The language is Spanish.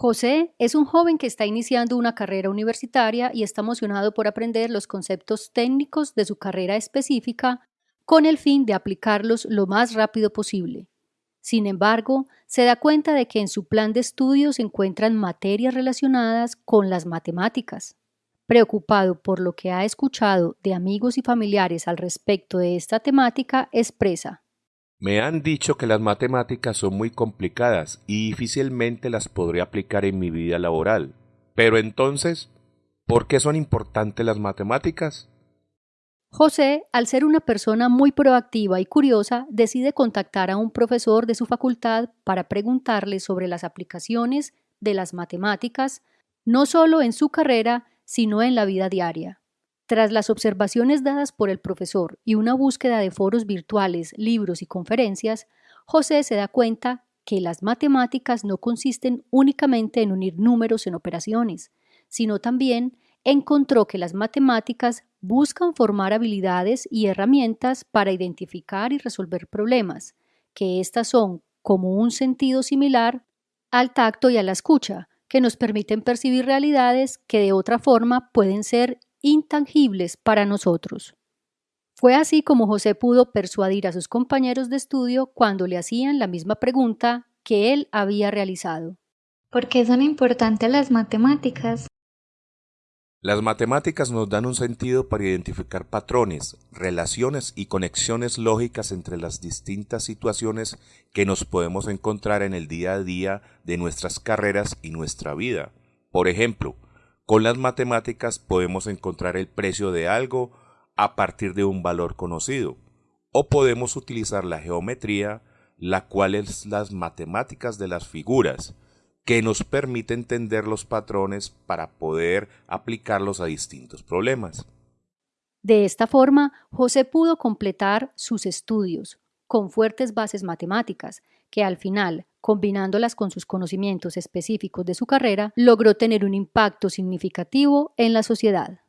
José es un joven que está iniciando una carrera universitaria y está emocionado por aprender los conceptos técnicos de su carrera específica con el fin de aplicarlos lo más rápido posible. Sin embargo, se da cuenta de que en su plan de estudio se encuentran materias relacionadas con las matemáticas. Preocupado por lo que ha escuchado de amigos y familiares al respecto de esta temática, expresa me han dicho que las matemáticas son muy complicadas y difícilmente las podré aplicar en mi vida laboral. Pero entonces, ¿por qué son importantes las matemáticas? José, al ser una persona muy proactiva y curiosa, decide contactar a un profesor de su facultad para preguntarle sobre las aplicaciones de las matemáticas, no solo en su carrera, sino en la vida diaria. Tras las observaciones dadas por el profesor y una búsqueda de foros virtuales, libros y conferencias, José se da cuenta que las matemáticas no consisten únicamente en unir números en operaciones, sino también encontró que las matemáticas buscan formar habilidades y herramientas para identificar y resolver problemas, que éstas son como un sentido similar al tacto y a la escucha, que nos permiten percibir realidades que de otra forma pueden ser intangibles para nosotros. Fue así como José pudo persuadir a sus compañeros de estudio cuando le hacían la misma pregunta que él había realizado. ¿Por qué son importantes las matemáticas? Las matemáticas nos dan un sentido para identificar patrones, relaciones y conexiones lógicas entre las distintas situaciones que nos podemos encontrar en el día a día de nuestras carreras y nuestra vida. Por ejemplo, con las matemáticas podemos encontrar el precio de algo a partir de un valor conocido, o podemos utilizar la geometría, la cual es las matemáticas de las figuras, que nos permite entender los patrones para poder aplicarlos a distintos problemas. De esta forma, José pudo completar sus estudios con fuertes bases matemáticas, que al final, combinándolas con sus conocimientos específicos de su carrera, logró tener un impacto significativo en la sociedad.